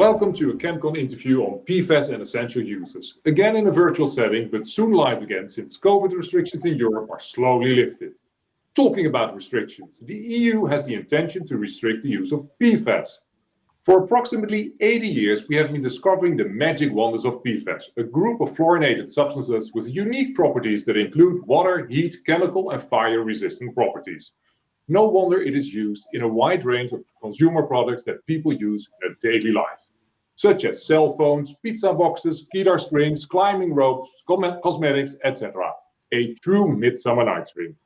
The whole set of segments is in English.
Welcome to a ChemCon interview on PFAS and essential uses. Again in a virtual setting, but soon live again since COVID restrictions in Europe are slowly lifted. Talking about restrictions, the EU has the intention to restrict the use of PFAS. For approximately 80 years, we have been discovering the magic wonders of PFAS, a group of fluorinated substances with unique properties that include water, heat, chemical and fire-resistant properties. No wonder it is used in a wide range of consumer products that people use in their daily life, such as cell phones, pizza boxes, guitar strings, climbing ropes, cosmetics, etc. A true midsummer night's dream.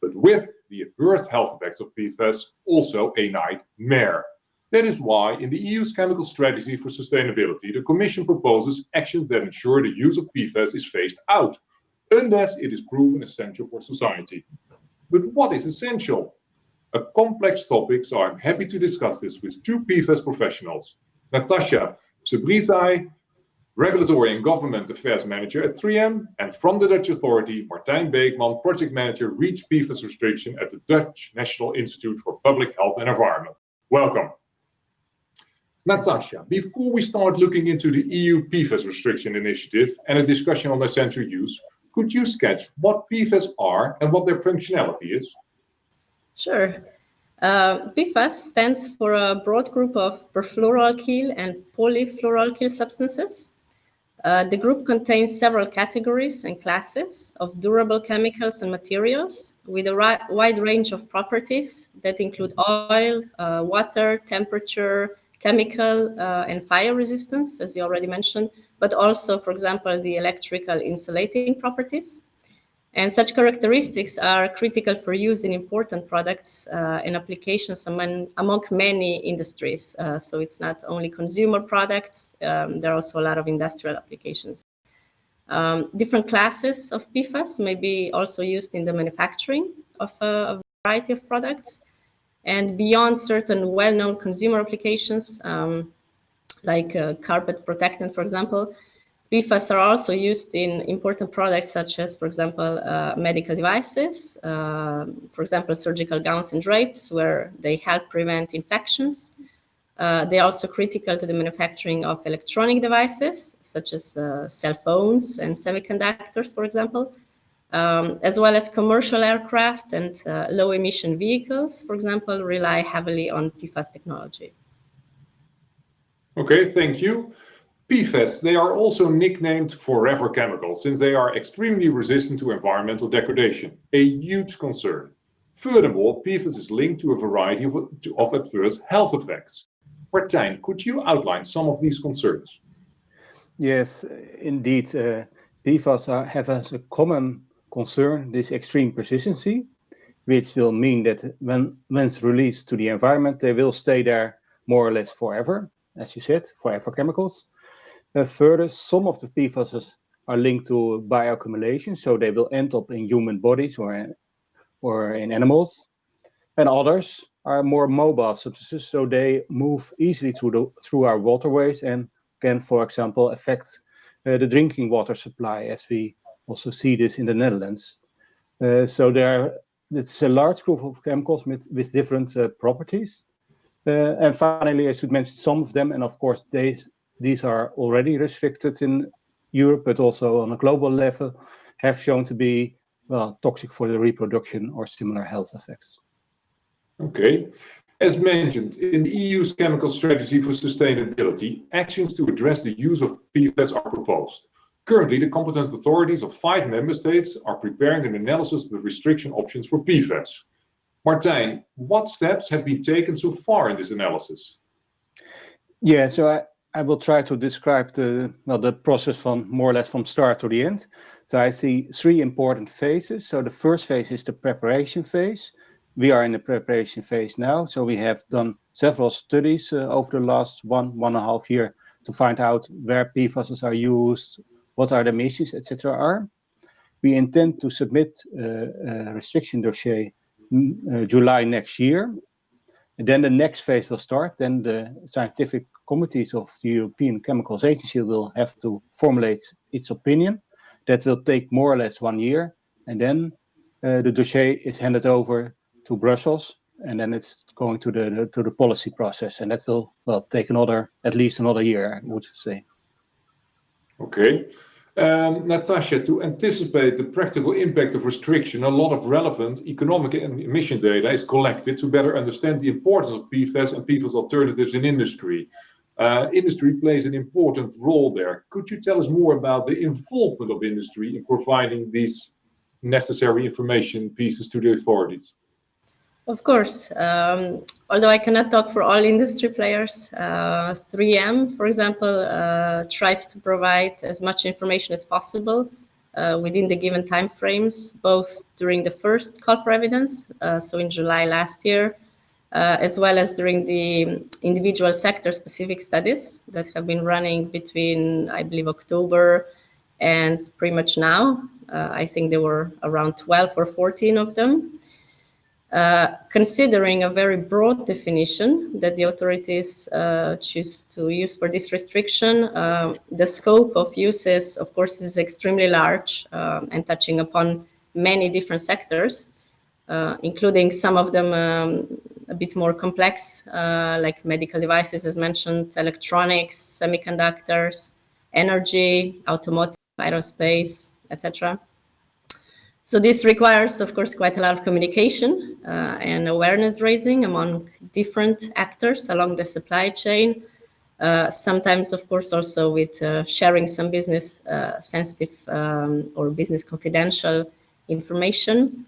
But with the adverse health effects of PFAS, also a nightmare. That is why in the EU's chemical strategy for sustainability, the Commission proposes actions that ensure the use of PFAS is phased out, unless it is proven essential for society. But what is essential? a complex topic, so I'm happy to discuss this with two PFAS professionals. Natasha Sebrizai, Regulatory and Government Affairs Manager at 3M, and from the Dutch authority, Martijn Beekman, Project Manager REACH PFAS Restriction at the Dutch National Institute for Public Health and Environment. Welcome. Natasha, before we start looking into the EU PFAS restriction initiative and a discussion on essential use, could you sketch what PFAS are and what their functionality is? Sure. Uh, PFAS stands for a broad group of perfluoroalkyl and polyfluoroalkyl substances. Uh, the group contains several categories and classes of durable chemicals and materials with a wide range of properties that include oil, uh, water, temperature, chemical uh, and fire resistance, as you already mentioned, but also, for example, the electrical insulating properties. And such characteristics are critical for use in important products uh, and applications among, among many industries. Uh, so it's not only consumer products, um, there are also a lot of industrial applications. Um, different classes of PFAS may be also used in the manufacturing of a, a variety of products. And beyond certain well-known consumer applications, um, like uh, carpet protectant, for example, PFAS are also used in important products such as, for example, uh, medical devices, uh, for example, surgical gowns and drapes, where they help prevent infections. Uh, they are also critical to the manufacturing of electronic devices, such as uh, cell phones and semiconductors, for example, um, as well as commercial aircraft and uh, low emission vehicles, for example, rely heavily on PFAS technology. Okay, thank you. PFAS, they are also nicknamed forever chemicals since they are extremely resistant to environmental degradation, a huge concern. Furthermore, PFAS is linked to a variety of, of adverse health effects. Martijn, could you outline some of these concerns? Yes, indeed. Uh, PFAS are, have as a common concern this extreme persistency, which will mean that when once released to the environment, they will stay there more or less forever, as you said, forever chemicals. Uh, further, some of the PFAS are linked to bioaccumulation, so they will end up in human bodies or in, or in animals. And others are more mobile substances, so they move easily through, the, through our waterways and can, for example, affect uh, the drinking water supply, as we also see this in the Netherlands. Uh, so there, it's a large group of chemicals with, with different uh, properties. Uh, and finally, I should mention some of them, and of course, they these are already restricted in Europe, but also on a global level, have shown to be well, toxic for the reproduction or similar health effects. Okay. As mentioned, in the EU's chemical strategy for sustainability, actions to address the use of PFAS are proposed. Currently, the competent authorities of five member states are preparing an analysis of the restriction options for PFAS. Martijn, what steps have been taken so far in this analysis? Yeah, so I, I will try to describe the well, the process from more or less from start to the end. So I see three important phases. So the first phase is the preparation phase. We are in the preparation phase now. So we have done several studies uh, over the last one, one and a half year to find out where PFAS are used, what are the emissions, etc. are. We intend to submit uh, a restriction dossier uh, July next year. And then the next phase will start. Then the scientific committees of the European Chemicals Agency will have to formulate its opinion. That will take more or less one year. And then uh, the dossier is handed over to Brussels and then it's going to the to the policy process, and that will well take another at least another year, I would say. Okay. Um, Natasha, to anticipate the practical impact of restriction, a lot of relevant economic and emission data is collected to better understand the importance of PFAS and PFAS alternatives in industry. Uh, industry plays an important role there. Could you tell us more about the involvement of industry in providing these necessary information pieces to the authorities? Of course. Um, although I cannot talk for all industry players, uh, 3M, for example, uh, tried to provide as much information as possible uh, within the given timeframes, both during the first call for evidence, uh, so in July last year, uh, as well as during the individual sector-specific studies that have been running between, I believe, October and pretty much now. Uh, I think there were around 12 or 14 of them. Uh, considering a very broad definition that the authorities uh, choose to use for this restriction, uh, the scope of uses, of course, is extremely large uh, and touching upon many different sectors, uh, including some of them um, a bit more complex, like medical devices, as mentioned, electronics, semiconductors, energy, automotive, aerospace, etc. So this requires, of course, quite a lot of communication uh, and awareness raising among different actors along the supply chain. Uh, sometimes, of course, also with uh, sharing some business uh, sensitive um, or business confidential information.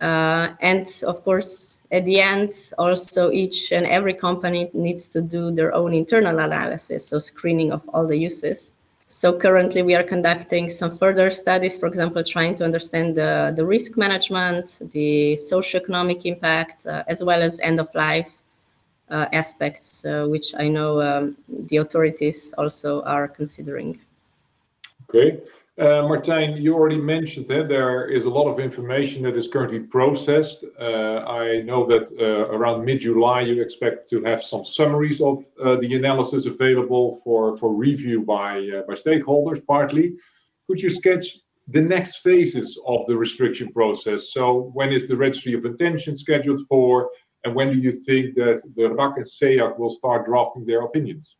Uh, and of course, at the end, also each and every company needs to do their own internal analysis, so screening of all the uses. So currently we are conducting some further studies, for example, trying to understand the, the risk management, the socioeconomic impact, uh, as well as end of life uh, aspects, uh, which I know um, the authorities also are considering. Okay. Uh, Martijn, you already mentioned that there is a lot of information that is currently processed. Uh, I know that uh, around mid-July you expect to have some summaries of the analysis available for, for review by, by stakeholders partly. Could you sketch the next phases of the restriction process? So when is the registry of intention scheduled for and when do you think that the RAC and SEAC will start drafting their opinions?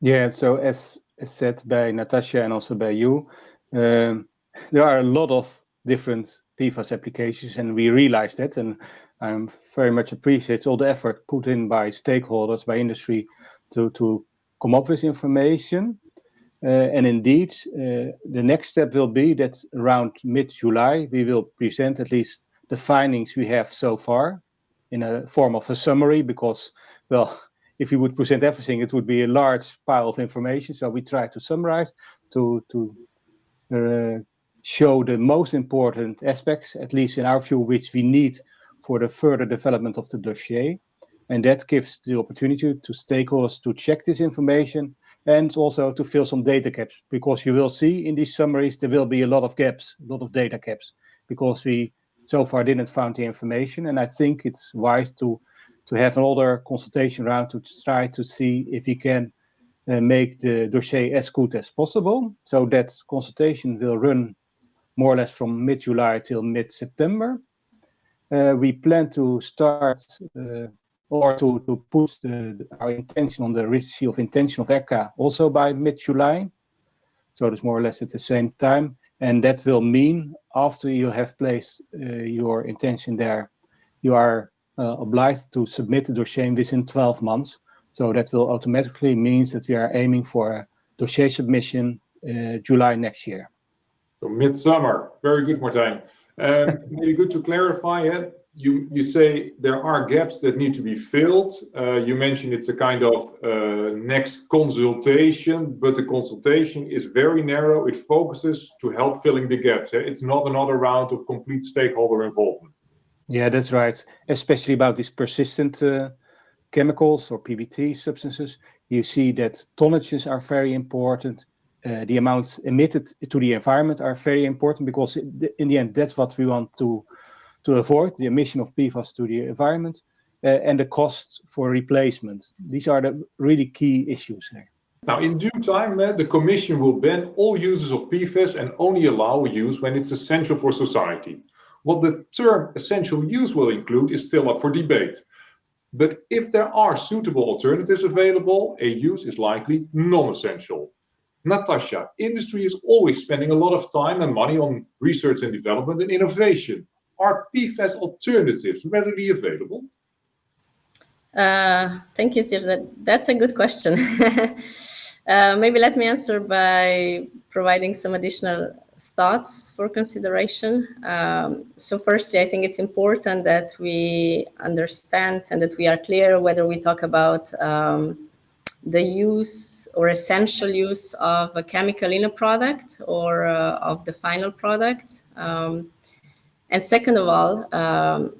Yeah, so as said by Natasha and also by you, um, there are a lot of different PFAS applications and we realize that and I very much appreciate all the effort put in by stakeholders, by industry to, to come up with information. Uh, and indeed, uh, the next step will be that around mid-July, we will present at least the findings we have so far in a form of a summary because, well, if we would present everything, it would be a large pile of information. So we try to summarize, to, to uh, show the most important aspects, at least in our view, which we need for the further development of the dossier. And that gives the opportunity to stakeholders to check this information and also to fill some data gaps, because you will see in these summaries, there will be a lot of gaps, a lot of data gaps, because we so far didn't find the information. And I think it's wise to to have another consultation round to try to see if we can uh, make the dossier as good as possible. So that consultation will run more or less from mid-July till mid-September. Uh, we plan to start uh, or to, to put the, our intention on the registry of intention of ECHA also by mid-July. So it's more or less at the same time. And that will mean after you have placed uh, your intention there, you are obliged to submit the dossier within 12 months. So that will automatically means that we are aiming for a dossier submission uh, July next year. So midsummer, very good, Martijn. Um, maybe good to clarify it. You you say there are gaps that need to be filled. Uh, you mentioned it's a kind of uh, next consultation, but the consultation is very narrow. It focuses to help filling the gaps. Eh? It's not another round of complete stakeholder involvement. Yeah, that's right. Especially about these persistent uh, chemicals or PBT substances, you see that tonnages are very important. Uh, the amounts emitted to the environment are very important because in the end, that's what we want to, to avoid, the emission of PFAS to the environment uh, and the cost for replacement. These are the really key issues here. Now, in due time, uh, the Commission will ban all uses of PFAS and only allow use when it's essential for society. What the term essential use will include is still up for debate. But if there are suitable alternatives available, a use is likely non-essential. Natasha, industry is always spending a lot of time and money on research and development and innovation. Are PFAS alternatives readily available? Uh, thank you, That, that's a good question. uh, maybe let me answer by providing some additional thoughts for consideration. Um, so firstly, I think it's important that we understand and that we are clear whether we talk about um, the use or essential use of a chemical in a product or uh, of the final product. Um, and second of all, um,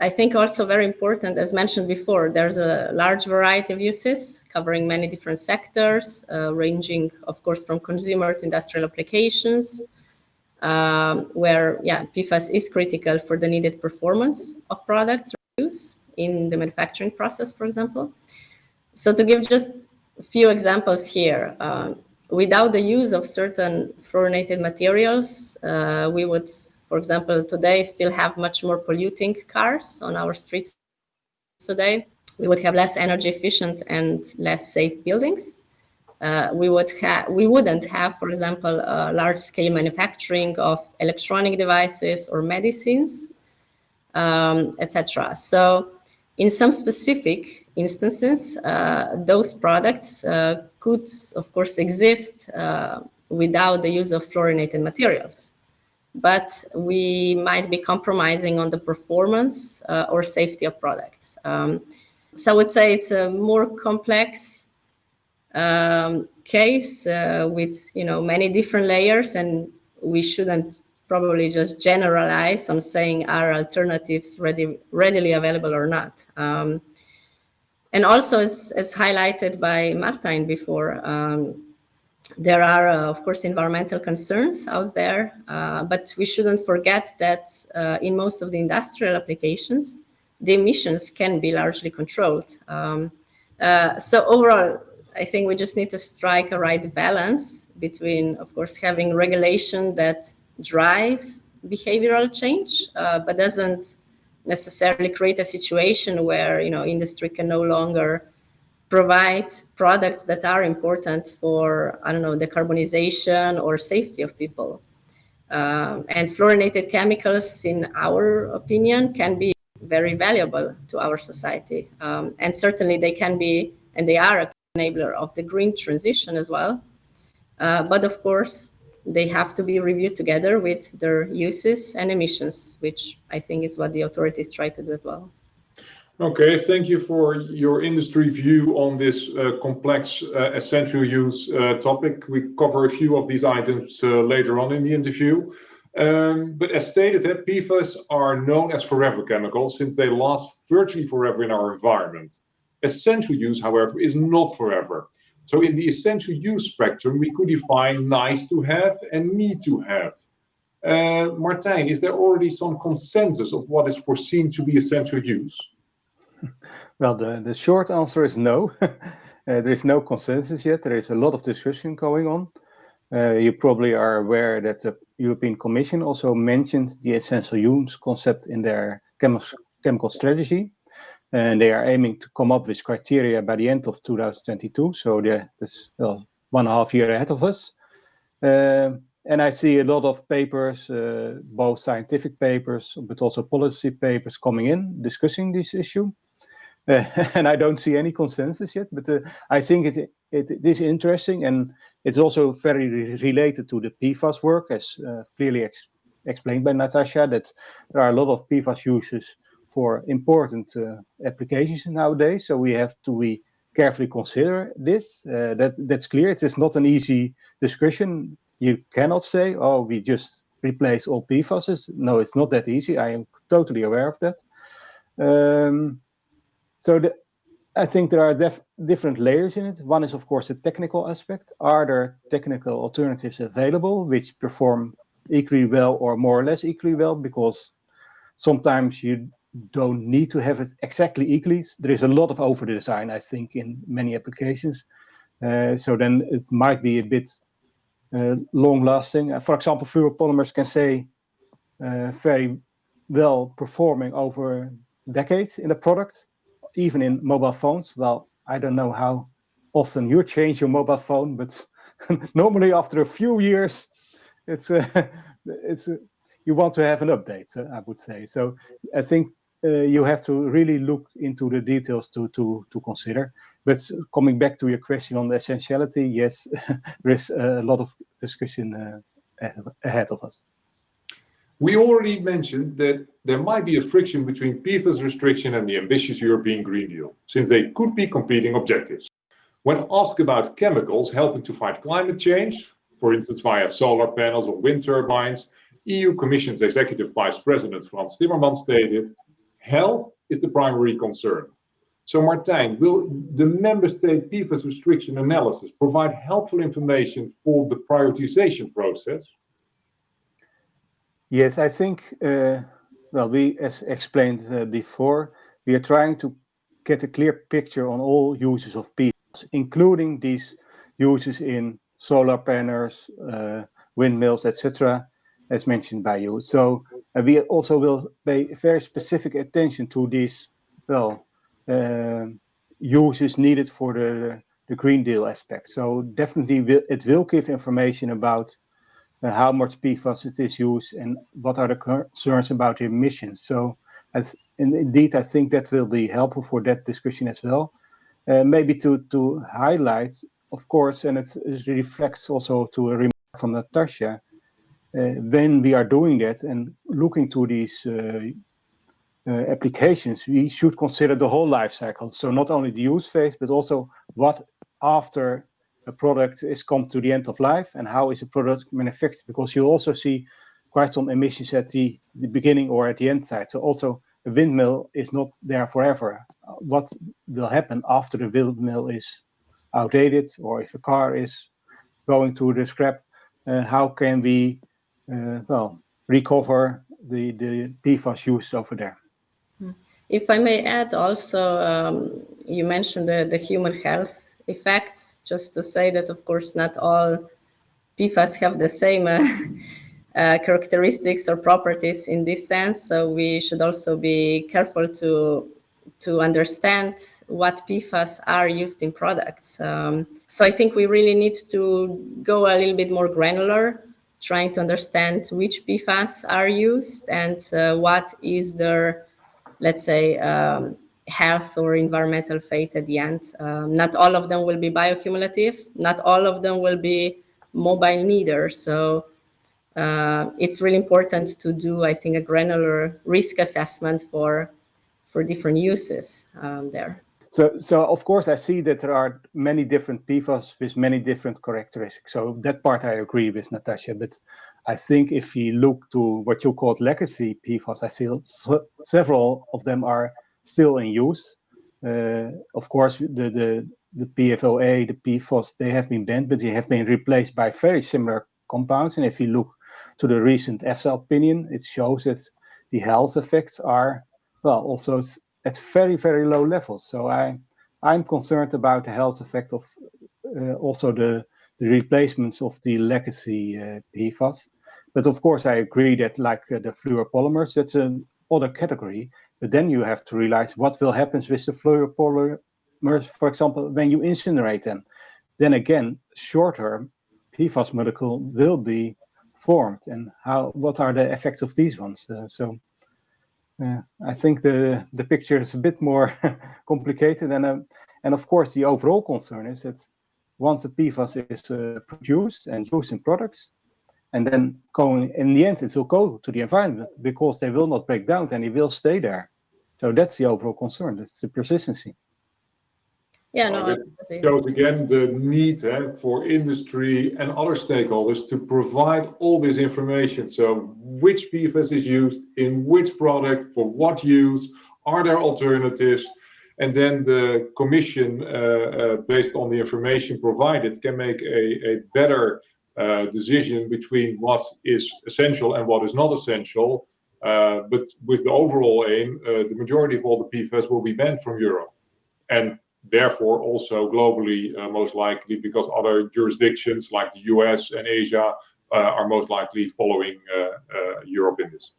I think also very important, as mentioned before, there's a large variety of uses covering many different sectors, uh, ranging, of course, from consumer to industrial applications, um, where, yeah, PFAS is critical for the needed performance of products use in the manufacturing process, for example. So to give just a few examples here, uh, without the use of certain fluorinated materials, uh, we would for example, today still have much more polluting cars on our streets today. We would have less energy efficient and less safe buildings. Uh, we would have we wouldn't have, for example, large scale manufacturing of electronic devices or medicines, um, etc. So, in some specific instances, uh, those products uh, could, of course, exist uh, without the use of fluorinated materials but we might be compromising on the performance uh, or safety of products. Um, so I would say it's a more complex um, case uh, with you know many different layers, and we shouldn't probably just generalize on saying are alternatives ready, readily available or not. Um, and also, as, as highlighted by Martijn before, um, there are, uh, of course, environmental concerns out there, uh, but we shouldn't forget that uh, in most of the industrial applications, the emissions can be largely controlled. Um, uh, so overall, I think we just need to strike a right balance between, of course, having regulation that drives behavioral change, uh, but doesn't necessarily create a situation where, you know, industry can no longer provide products that are important for, I don't know, decarbonization or safety of people. Um, and fluorinated chemicals, in our opinion, can be very valuable to our society. Um, and certainly they can be, and they are a enabler of the green transition as well. Uh, but of course, they have to be reviewed together with their uses and emissions, which I think is what the authorities try to do as well. Okay, thank you for your industry view on this uh, complex uh, essential use uh, topic. We cover a few of these items uh, later on in the interview. Um, but as stated, uh, PFAS are known as forever chemicals since they last virtually forever in our environment. Essential use, however, is not forever. So in the essential use spectrum, we could define nice to have and need to have. Uh, Martijn, is there already some consensus of what is foreseen to be essential use? Well, the, the short answer is no. uh, there is no consensus yet. There is a lot of discussion going on. Uh, you probably are aware that the European Commission also mentioned the essential use concept in their chemi chemical strategy. And they are aiming to come up with criteria by the end of 2022. So that's well, one and a half year ahead of us. Uh, and I see a lot of papers, uh, both scientific papers, but also policy papers coming in discussing this issue. And I don't see any consensus yet, but uh, I think it, it, it is interesting and it's also very re related to the PFAS work, as uh, clearly ex explained by Natasha, that there are a lot of PFAS uses for important uh, applications nowadays. So we have to be carefully consider this. Uh, that that's clear. It is not an easy discussion. You cannot say, "Oh, we just replace all PFAS." No, it's not that easy. I am totally aware of that. Um, so the, I think there are different layers in it. One is, of course, the technical aspect. Are there technical alternatives available which perform equally well or more or less equally well? Because sometimes you don't need to have it exactly equally. There is a lot of over design, I think, in many applications. Uh, so then it might be a bit uh, long lasting. Uh, for example, fluoropolymers can say uh, very well performing over decades in the product, even in mobile phones. Well, I don't know how often you change your mobile phone, but normally after a few years, it's uh, it's uh, you want to have an update. Uh, I would say. So I think uh, you have to really look into the details to to to consider. But coming back to your question on the essentiality, yes, there is a lot of discussion uh, ahead of us. We already mentioned that there might be a friction between PFAS restriction and the ambitious European Green Deal, since they could be competing objectives. When asked about chemicals helping to fight climate change, for instance via solar panels or wind turbines, EU Commission's Executive Vice President Frans Timmermans stated, health is the primary concern. So Martijn, will the member state PFAS restriction analysis provide helpful information for the prioritization process? Yes, I think, uh, well, we, as explained uh, before, we are trying to get a clear picture on all uses of PFAS, including these uses in solar panels, uh, windmills, etc., as mentioned by you. So uh, we also will pay very specific attention to these, well, uh, uses needed for the, the Green Deal aspect. So definitely will, it will give information about how much PFAS is this used and what are the concerns about emissions. So and indeed, I think that will be helpful for that discussion as well. Uh, maybe to, to highlight, of course, and it, it reflects also to a remark from Natasha, uh, when we are doing that and looking to these uh, uh, applications, we should consider the whole life cycle. So not only the use phase, but also what after a product is come to the end of life and how is a product manufactured because you also see quite some emissions at the, the beginning or at the end side. So also a windmill is not there forever. What will happen after the windmill is outdated or if a car is going to the scrap, uh, how can we, uh, well, recover the, the PFAS used over there? If I may add also, um, you mentioned the, the human health effects, just to say that, of course, not all PFAS have the same uh, uh, characteristics or properties in this sense. So we should also be careful to to understand what PFAS are used in products. Um, so I think we really need to go a little bit more granular, trying to understand which PFAS are used and uh, what is their, let's say, um, health or environmental fate at the end. Um, not all of them will be bioaccumulative. Not all of them will be mobile neither. So uh, it's really important to do, I think, a granular risk assessment for for different uses um, there. So, so of course, I see that there are many different PFAS with many different characteristics. So that part I agree with Natasha. But I think if you look to what you call legacy PFAS, I see several of them are still in use. Uh, of course, the, the, the PFOA, the PFOS, they have been banned, but they have been replaced by very similar compounds. And if you look to the recent EFSA opinion, it shows that the health effects are, well, also at very, very low levels. So I, I'm concerned about the health effect of uh, also the, the replacements of the legacy uh, PFAS. But of course, I agree that like uh, the fluoropolymers, that's an other category. But then you have to realize what will happen with the fluoropolymers, for example, when you incinerate them. Then again, short-term PFAS molecule will be formed and how what are the effects of these ones. Uh, so uh, I think the, the picture is a bit more complicated. And, uh, and of course, the overall concern is that once the PFAS is uh, produced and used in products, and then going in the end it will go to the environment because they will not break down and it will stay there. So that's the overall concern that's the persistency. Yeah no it shows again the need eh, for industry and other stakeholders to provide all this information. So which pfas is used in which product for what use are there alternatives? And then the commission uh, uh, based on the information provided can make a, a better uh, decision between what is essential and what is not essential. Uh, but with the overall aim, uh, the majority of all the PFAS will be banned from Europe. And therefore also globally, uh, most likely, because other jurisdictions like the US and Asia are most likely following Europe in this.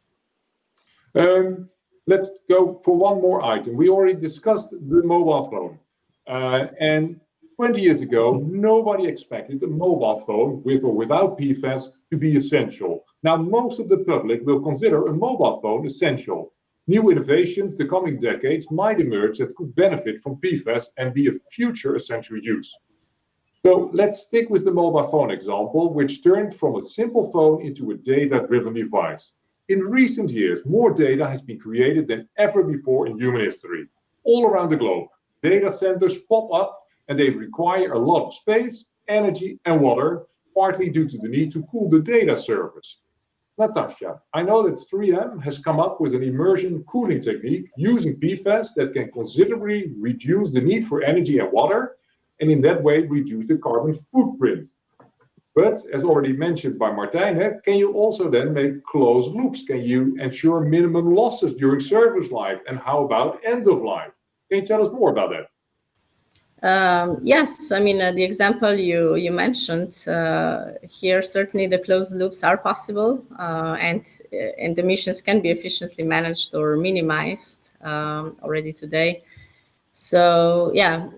Um, let's go for one more item. We already discussed the mobile phone. Uh, and 20 years ago, nobody expected a mobile phone with or without PFAS to be essential. Now, most of the public will consider a mobile phone essential. New innovations the coming decades might emerge that could benefit from PFAS and be a future essential use. So let's stick with the mobile phone example, which turned from a simple phone into a data-driven device. In recent years, more data has been created than ever before in human history. All around the globe, data centers pop up and they require a lot of space, energy, and water, partly due to the need to cool the data service. Natasha, I know that 3M has come up with an immersion cooling technique using PFAS that can considerably reduce the need for energy and water, and in that way reduce the carbon footprint. But as already mentioned by Martijn, eh, can you also then make closed loops? Can you ensure minimum losses during service life? And how about end of life? Can you tell us more about that? Um, yes, I mean, uh, the example you, you mentioned uh, here, certainly the closed loops are possible uh, and, uh, and emissions can be efficiently managed or minimized um, already today. So yeah,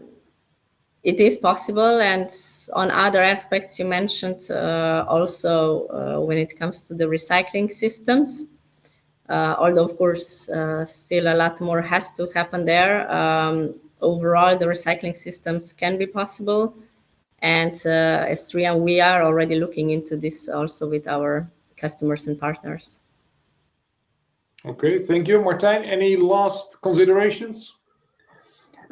it is possible. And on other aspects you mentioned uh, also uh, when it comes to the recycling systems, although of course still a lot more has to happen there. Um, overall, the recycling systems can be possible. And uh, as 3M, we are already looking into this also with our customers and partners. Okay, thank you. Martijn, any last considerations?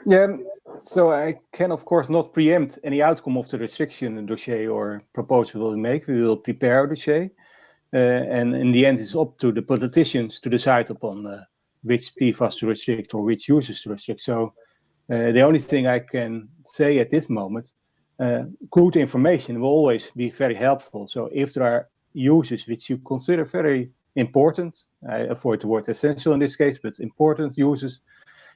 Yeah, so I can, of course, not preempt any outcome of the restriction dossier or proposal we make. We will prepare a dossier. Uh, and in the end, it's up to the politicians to decide upon uh, which PFAS to restrict or which users to restrict. So the only thing I can say at this moment, uh, good information will always be very helpful. So if there are uses which you consider very important, I avoid the word essential in this case, but important uses,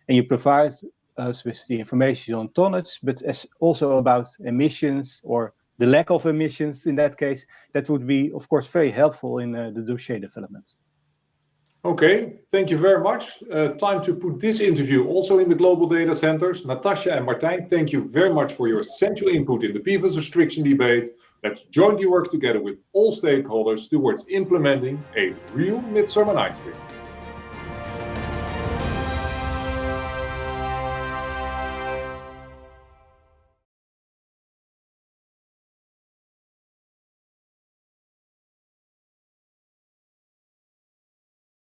and you provide us with the information on tonnage, but as also about emissions or the lack of emissions in that case, that would be, of course, very helpful in uh, the dossier development. Okay, thank you very much. Uh, time to put this interview also in the global data centers. Natasha and Martijn, thank you very much for your essential input in the PFAS restriction debate. Let's jointly work together with all stakeholders towards implementing a real Midsummer Night's Dream.